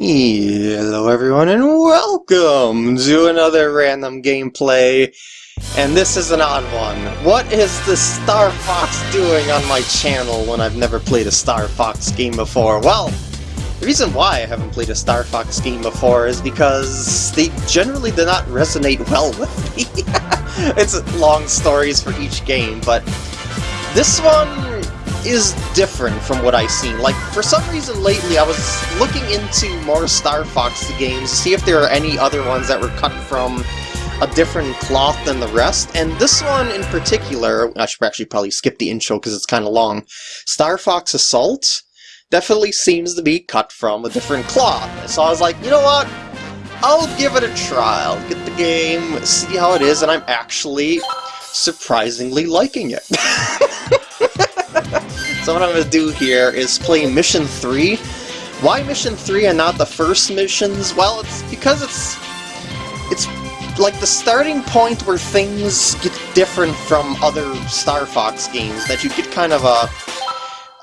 Hello everyone and welcome to another random gameplay. And this is an odd one. What is the Star Fox doing on my channel when I've never played a Star Fox game before? Well, the reason why I haven't played a Star Fox game before is because they generally do not resonate well with me. it's long stories for each game, but this one is different from what I've seen. Like, for some reason lately I was looking into more Star Fox games to see if there are any other ones that were cut from a different cloth than the rest, and this one in particular, I should actually probably skip the intro because it's kind of long, Star Fox Assault definitely seems to be cut from a different cloth. So I was like, you know what? I'll give it a try. Get the game, see how it is, and I'm actually surprisingly liking it. So what I'm going to do here is play Mission 3. Why Mission 3 and not the first missions? Well, it's because it's... It's like the starting point where things get different from other Star Fox games, that you get kind of a...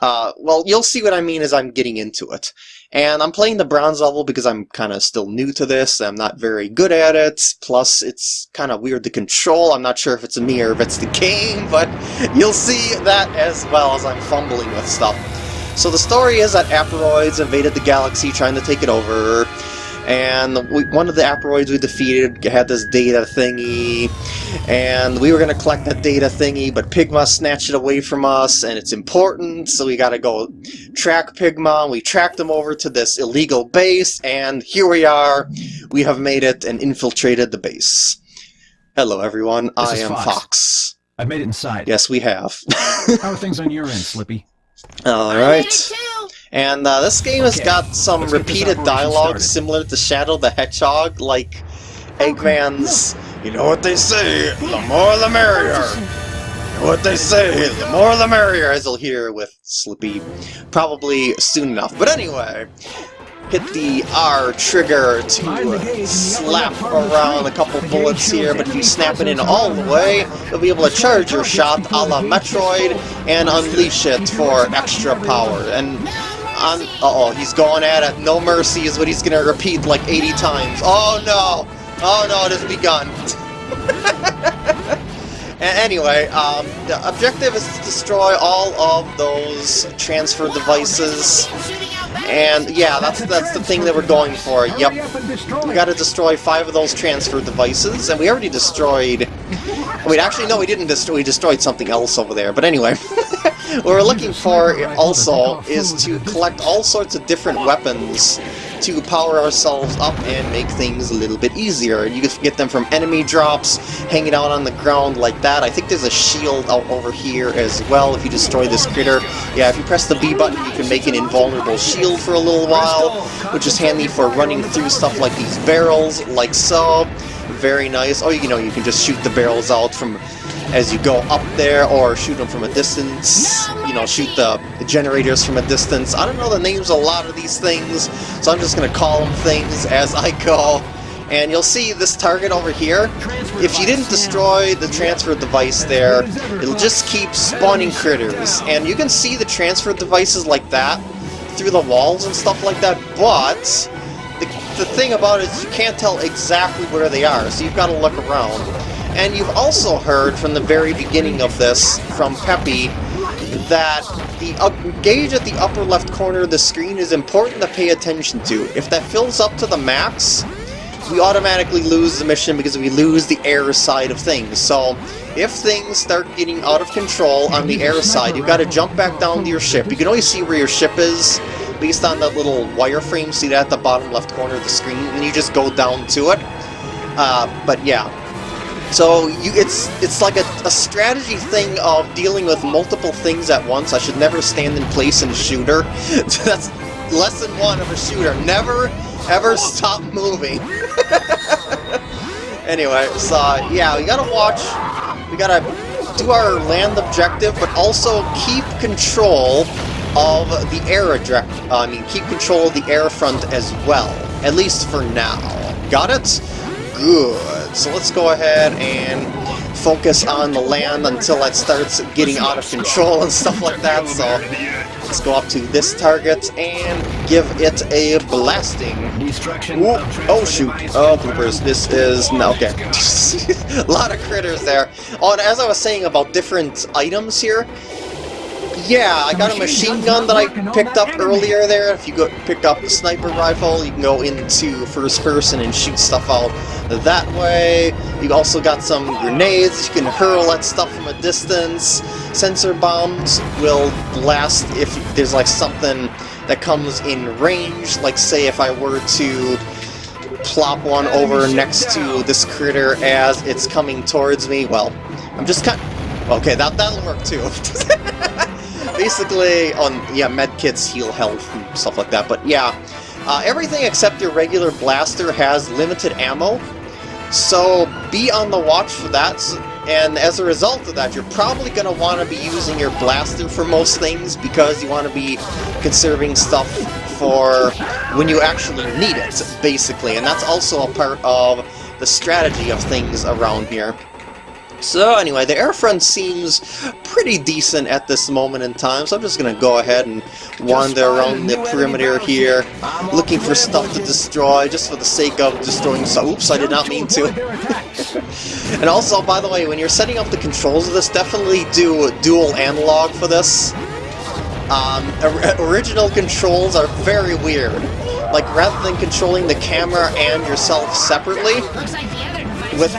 Uh, well, you'll see what I mean as I'm getting into it. And I'm playing the bronze level because I'm kind of still new to this, I'm not very good at it, plus it's kind of weird to control, I'm not sure if it's me or if it's the game, but you'll see that as well as I'm fumbling with stuff. So the story is that Aparoids invaded the galaxy trying to take it over, and we, one of the Aparoids we defeated had this data thingy, and we were going to collect that data thingy, but Pigma snatched it away from us, and it's important, so we got to go track Pigma. We tracked them over to this illegal base, and here we are. We have made it and infiltrated the base. Hello, everyone. This I am Fox. Fox. I've made it inside. Yes, we have. How are things on your end, Slippy? All right. And uh, this game has got some let's repeated operation dialogue started. similar to Shadow the Hedgehog, like Eggman's, you know what they say, the more the merrier. You know what they say, the more the merrier, as you'll hear with Slippy probably soon enough. But anyway, hit the R trigger to slap around a couple bullets here, but if you snap it in all the way, you'll be able to charge your shot a la Metroid and unleash it for extra power. And on, uh-oh, he's going at it. No mercy is what he's to repeat like 80 times. Oh no! Oh no, it has begun. Anyway, um, the objective is to destroy all of those transfer devices. And yeah, that's that's the thing that we're going for. Yep. We gotta destroy five of those transfer devices, and we already destroyed... Wait, actually, no, we didn't destroy... We destroyed something else over there. But anyway, what we're looking for also is to collect all sorts of different weapons to power ourselves up and make things a little bit easier. You can get them from enemy drops, hanging out on the ground like that. I think there's a shield out over here as well if you destroy this critter. Yeah, if you press the B button, you can make an invulnerable shield for a little while, which is handy for running through stuff like these barrels, like so. Very nice. Oh, you know, you can just shoot the barrels out from as you go up there, or shoot them from a distance. You know, shoot the generators from a distance. I don't know the names of a lot of these things, so I'm just going to call them things as I go. And you'll see this target over here. If you didn't destroy the transfer device there, it'll just keep spawning critters. And you can see the transfer devices like that through the walls and stuff like that, but the, the thing about it is you can't tell exactly where they are, so you've got to look around. And you've also heard from the very beginning of this, from Peppy, that the up gauge at the upper left corner of the screen is important to pay attention to. If that fills up to the max, we automatically lose the mission because we lose the air side of things. So, if things start getting out of control on the air side, you've got to jump back down to your ship. You can always see where your ship is based on that little wireframe, see that at the bottom left corner of the screen, and you just go down to it. Uh, but yeah, so you, it's it's like a, a strategy thing of dealing with multiple things at once. I should never stand in place in a shooter. That's lesson one of a shooter. Never ever stop moving. anyway, so yeah, we gotta watch. We gotta do our land objective, but also keep control of the air object. I mean, keep control of the air front as well. At least for now. Got it? Good. So let's go ahead and focus on the land until it starts getting out of control and stuff like that. So Let's go up to this target and give it a blasting. Oh shoot. Oh poopers. This is no okay. a lot of critters there. Oh, and as I was saying about different items here, yeah, I got a machine gun that I picked up earlier there. If you go pick up the sniper rifle, you can go into first person and shoot stuff out that way. You also got some grenades, you can hurl at stuff from a distance. Sensor bombs will blast if there's like something that comes in range, like say if I were to plop one over next to this critter as it's coming towards me. Well, I'm just kind Okay, that, that'll work too. Basically, on, yeah, medkits heal health and stuff like that, but yeah. Uh, everything except your regular blaster has limited ammo, so be on the watch for that, and as a result of that, you're probably going to want to be using your blaster for most things, because you want to be conserving stuff for when you actually need it, basically, and that's also a part of the strategy of things around here. So anyway, the air front seems pretty decent at this moment in time, so I'm just gonna go ahead and wander around the perimeter here, looking for stuff to destroy, just for the sake of destroying stuff. Oops, I did not mean to. and also, by the way, when you're setting up the controls of this, definitely do a dual analog for this. Um, original controls are very weird. Like, rather than controlling the camera and yourself separately, with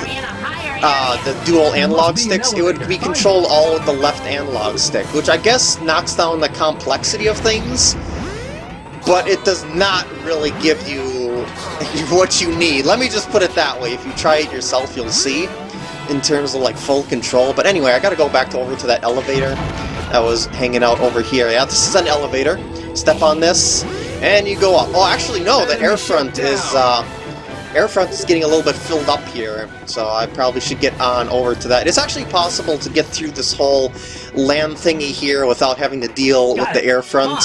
uh, the dual analog sticks, it would be controlled all with the left analog stick, which I guess knocks down the complexity of things, but it does not really give you what you need. Let me just put it that way. If you try it yourself, you'll see in terms of like full control. But anyway, I gotta go back to over to that elevator that was hanging out over here. Yeah, this is an elevator. Step on this, and you go up. Oh, actually, no, the air front is, uh, Airfront is getting a little bit filled up here, so I probably should get on over to that. It's actually possible to get through this whole land thingy here without having to deal with the air front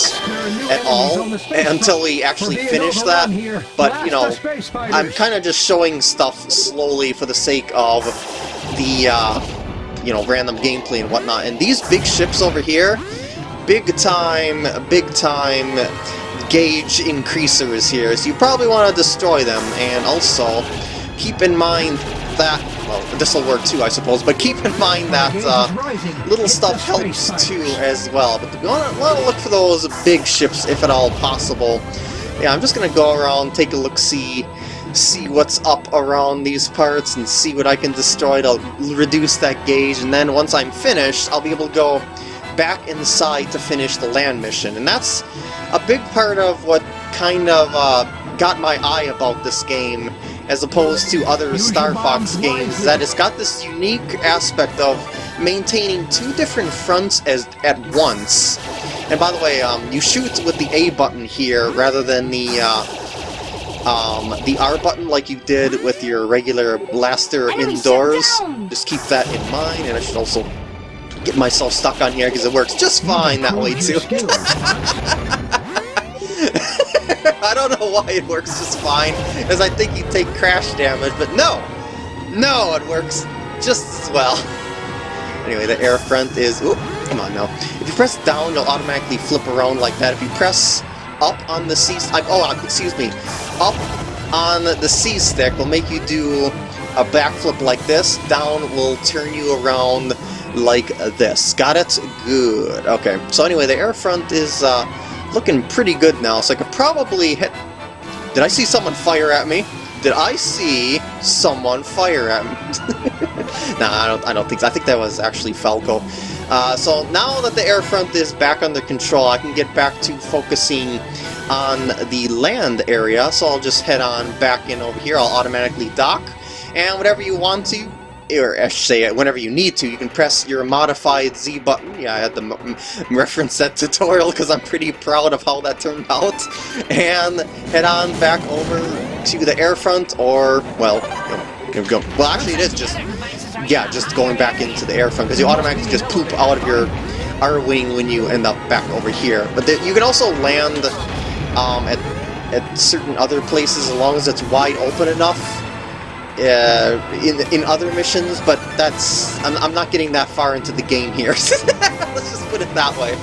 at all until we actually finish that. But, you know, I'm kind of just showing stuff slowly for the sake of the, uh, you know, random gameplay and whatnot. And these big ships over here, big time, big time gauge increasers here, so you probably want to destroy them, and also keep in mind that, well, this will work too, I suppose, but keep in mind that uh, little stuff helps too as well, but we want to look for those big ships if at all possible. Yeah, I'm just going to go around, take a look-see, see what's up around these parts, and see what I can destroy to reduce that gauge, and then once I'm finished, I'll be able to go back inside to finish the land mission, and that's a big part of what kind of uh, got my eye about this game as opposed to other Star Fox games, that it's got this unique aspect of maintaining two different fronts as at once. And by the way, um, you shoot with the A button here rather than the uh, um, the R button like you did with your regular blaster indoors. Just keep that in mind, and I should also get myself stuck on here because it works just fine that way too. I don't know why it works just fine, as I think you take crash damage, but no! No, it works just as well. Anyway, the air front is... Ooh, come on now. If you press down, you'll automatically flip around like that. If you press up on the C... Oh, excuse me. Up on the C stick will make you do a backflip like this. Down will turn you around like this. Got it? Good. Okay, so anyway, the air front is uh, looking pretty good now, so I could probably hit... Did I see someone fire at me? Did I see someone fire at me? nah, I don't, I don't think so. I think that was actually Falco. Uh, so now that the air front is back under control, I can get back to focusing on the land area, so I'll just head on back in over here. I'll automatically dock, and whatever you want to, or I should say, whenever you need to, you can press your modified Z button. Yeah, I had to reference that tutorial because I'm pretty proud of how that turned out. And head on back over to the air front, or, well, here we go. Well, actually, it is just, yeah, just going back into the air front because you automatically just poop out of your Arwing when you end up back over here. But the, you can also land um, at, at certain other places as long as it's wide open enough uh, in in other missions, but that's I'm, I'm not getting that far into the game here. Let's just put it that way.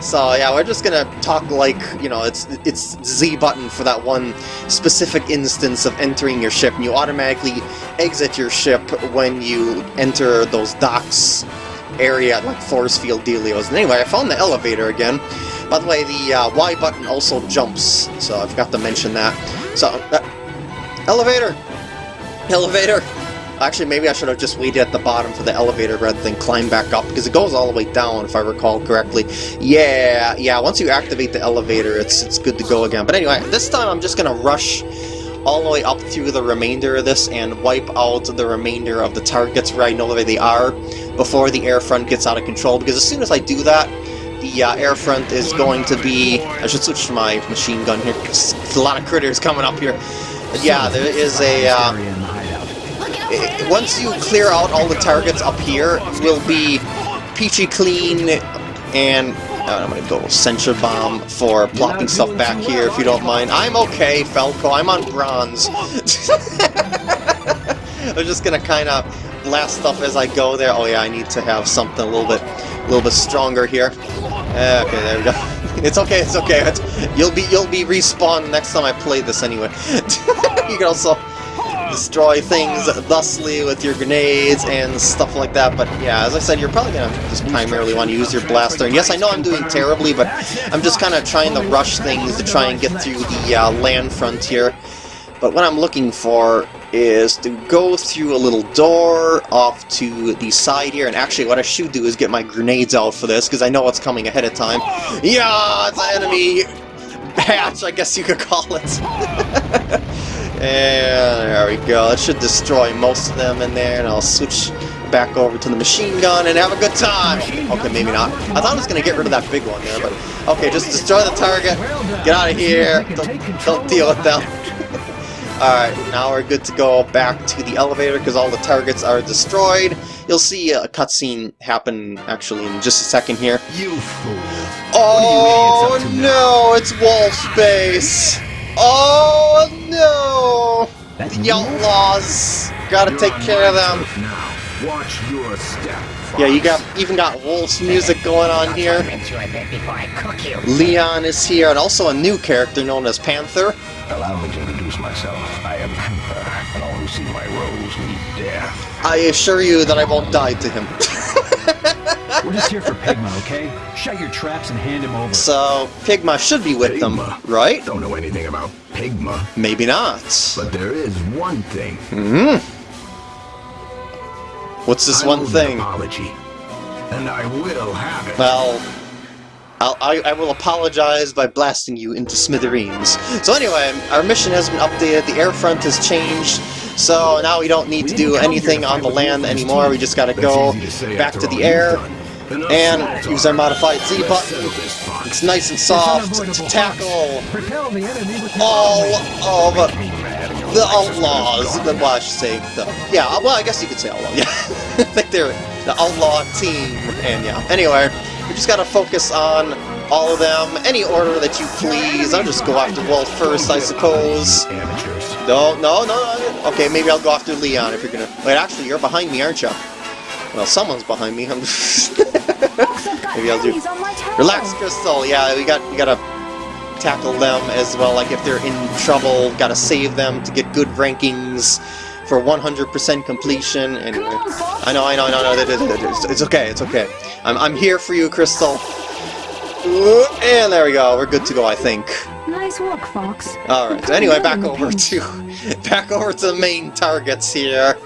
So yeah, we're just gonna talk like, you know, it's it's Z button for that one specific instance of entering your ship, and you automatically exit your ship when you enter those docks area, like force field dealios. And anyway, I found the elevator again. By the way, the uh, Y button also jumps, so I forgot to mention that. So, uh, elevator! Elevator! Actually, maybe I should have just waited at the bottom for the elevator rather than climb back up, because it goes all the way down, if I recall correctly. Yeah, yeah, once you activate the elevator, it's, it's good to go again. But anyway, this time I'm just going to rush all the way up through the remainder of this and wipe out the remainder of the targets where I know where they are before the air front gets out of control, because as soon as I do that, the uh, air front is going to be... I should switch to my machine gun here, there's a lot of critters coming up here. But yeah, there is a... Uh, once you clear out all the targets up here, will be peachy clean and uh, I'm gonna go Sensor Bomb for plopping stuff back here if you don't mind. I'm okay, Falco, I'm on bronze. I'm just gonna kind of blast stuff as I go there. Oh yeah, I need to have something a little bit a little bit stronger here. Uh, okay, there we go. It's okay, it's okay. You'll be you'll be respawned next time I play this anyway. you can also destroy things thusly with your grenades and stuff like that, but yeah, as I said, you're probably to just primarily want to use your blaster. And yes, I know I'm doing terribly, but I'm just kind of trying to rush things to try and get through the uh, land frontier. But what I'm looking for is to go through a little door off to the side here, and actually what I should do is get my grenades out for this, because I know what's coming ahead of time. Yeah, it's an enemy patch, I guess you could call it. And there we go. It should destroy most of them in there, and I'll switch back over to the machine gun and have a good time. Okay, maybe not. I thought I was going to get rid of that big one there, but... Okay, just destroy the target. Get out of here. Don't, don't deal with them. Alright, now we're good to go back to the elevator because all the targets are destroyed. You'll see a cutscene happen, actually, in just a second here. You fool. Oh, no! It's Wolf Base! Oh no! The outlaws! Gotta take care of them. Watch your step. Yeah, you got even got Wolf's music going on here. Leon is here, and also a new character known as Panther. Allow me to introduce myself. I am Panther, and all who see my rose meet death. I assure you that I won't die to him. We're just here for Pigma, okay? Shut your traps and hand him over. So, Pigma should be with them, right? Don't know anything about Pigma, Maybe not. but there is one thing. Hmm? What's this I one owe an thing? apology, and I will have it. Well, I'll, I, I will apologize by blasting you into smithereens. So anyway, our mission has been updated, the air front has changed, so now we don't need to do anything on the land anymore, we just gotta go back to the air and use our modified Z button. It's nice and soft to tackle all of the outlaws. The, well, I should say the yeah. Well, I guess you could say outlaw. Yeah, I think they're the outlaw team. And yeah. Anyway, we just gotta focus on all of them. Any order that you please. I'll just go after Wolf first, I suppose. No, no, no, no. Okay, maybe I'll go after Leon if you're gonna. Wait, actually, you're behind me, aren't you? Well, someone's behind me. I'm. maybe I'll do. Relax, Krystal. Yeah, we got we gotta tackle them as well. Like if they're in trouble, gotta save them to get good rankings for 100% completion. And I know, I know, I know, I know. It's, okay, it's okay. I'm I'm here for you, Krystal. And there we go. We're good to go, I think. Nice work, Fox. All right. So anyway, back over to back over to the main targets here.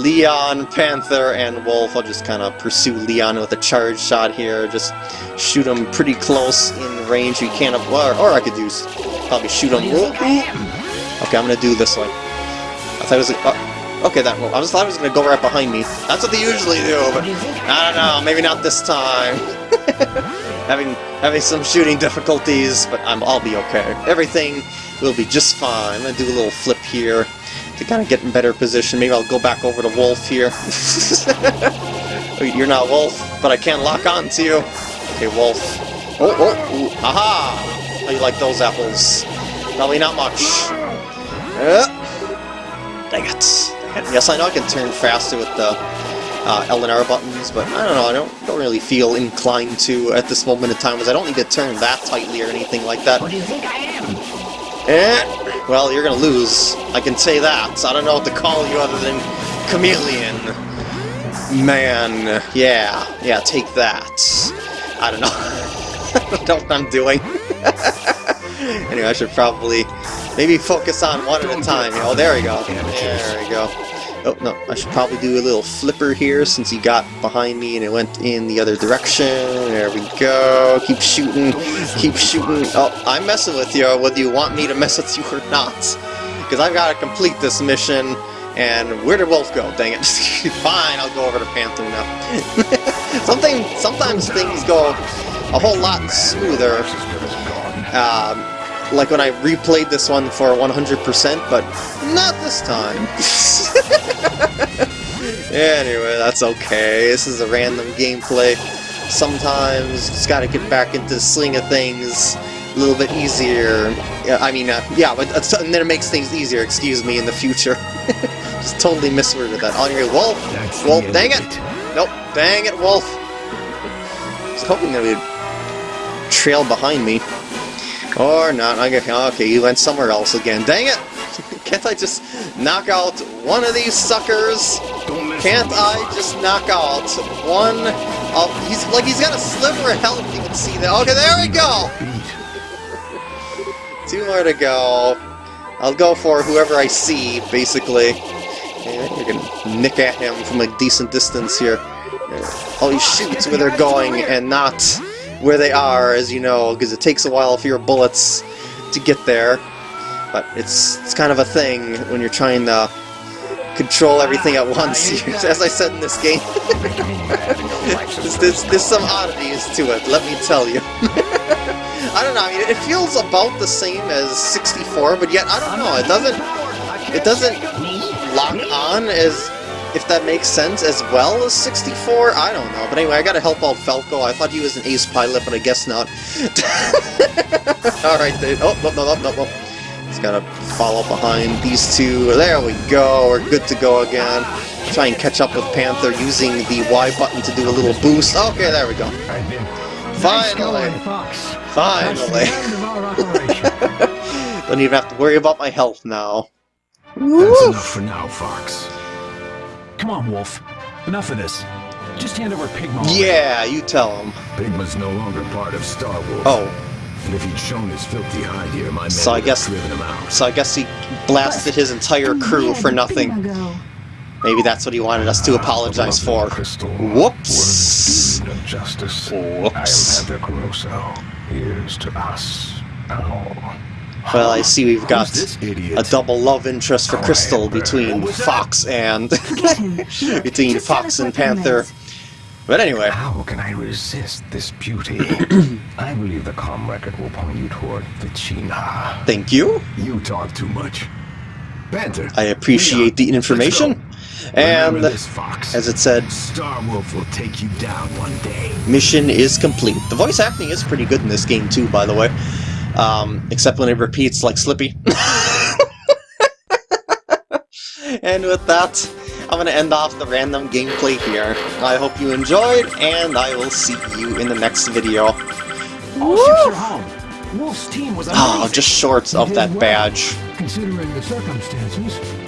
Leon, Panther, and Wolf. I'll just kind of pursue Leon with a charge shot here. Just shoot him pretty close in range. You can't, or, or I could do probably shoot him. Okay, I'm gonna do this one. I thought it was. Uh, okay, that. I just thought it was gonna go right behind me. That's what they usually do, but I don't know. Maybe not this time. having having some shooting difficulties, but I'm, I'll be okay. Everything will be just fine. I'm gonna do a little flip here to kind of get in better position. Maybe I'll go back over to Wolf here. You're not Wolf, but I can't lock on to you. Okay, Wolf. Oh, oh, ooh, aha! How you like those apples? Probably not much. Uh, dang it. Dang it. Yes, I know I can turn faster with the uh, L and R buttons, but I don't know, I don't, don't really feel inclined to at this moment in time, because I don't need to turn that tightly or anything like that. What do you think I am? Eh, well, you're gonna lose. I can say that. So I don't know what to call you other than Chameleon. Man, yeah, yeah, take that. I don't know. I don't know what I'm doing. anyway, I should probably maybe focus on one at a time. Oh, there we go. There we go. Oh, no, I should probably do a little flipper here since he got behind me and it went in the other direction. There we go. Keep shooting. Keep shooting. Oh, I'm messing with you, whether you want me to mess with you or not. Because I've got to complete this mission. And where did Wolf go? Dang it. Fine, I'll go over to Panther now. Something, sometimes things go a whole lot smoother. Um, like when I replayed this one for 100%, but not this time. anyway, that's okay. This is a random gameplay. Sometimes just gotta get back into the swing of things a little bit easier. Yeah, I mean, uh, yeah, but uh, and then it makes things easier, excuse me, in the future. just totally misworded that. On your Wolf! That's Wolf, dang it! Nope, dang it, Wolf! I was hoping that would trail behind me. Or not. Okay, you went somewhere else again. Dang it! Can't I just knock out one of these suckers? Can't I just knock out one of... He's like, he's got a sliver of health, you can see that. Okay, there we go! Two more to go. I'll go for whoever I see, basically. You're gonna nick at him from a decent distance here. Oh, he shoots where they're going and not where they are, as you know, because it takes a while for your bullets to get there. But it's it's kind of a thing when you're trying to control everything at once. As I said in this game, Making me mad and your life's as there's, there's, there's some oddities to it, let me tell you. I don't know, I mean, it feels about the same as 64, but yet, I don't know, it doesn't, it doesn't lock on as, if that makes sense, as well as 64? I don't know, but anyway, I gotta help out Falco. I thought he was an ace pilot, but I guess not. Alright, oh, no, no, no, no, no. Just gotta follow behind these two. There we go, we're good to go again. Try and catch up with Panther using the Y button to do a little boost. Okay, there we go. Finally! Finally! end of our operation. Don't even have to worry about my health now. That's enough for now, Fox. Come on, Wolf. Enough of this. Just hand over Pigma. Yeah, you tell him. Pigma's no longer part of Star Wolf. Oh, And if he'd shown his filthy hide here, my men So I would guess- have driven him out. so I guess he blasted his entire crew for nothing. Maybe that's what he wanted us to apologize The for. lovely Krystal Whoops. justice. Whoops. I am Panther Caroso. Here's to us. Now. Well, I see we've got Who's this idiot? a double love interest for Oh, Krystal between What was that? Fox and between Fox and Panther. But anyway, How can I resist this beauty? I believe the comm record will point you toward Fichina. thank you. You talk too much. Panther. I appreciate the information. And this, Fox. as it said, Star Wolf will take you down one day. mission is complete. The voice acting is pretty good in this game too, by the way. Um, except when it repeats like Slippy. and with that, I'm going to end off the random gameplay here. I hope you enjoyed, and I will see you in the next video. All ships are home. Wolf's team was Oh, just shorts of that badge. Considering the circumstances,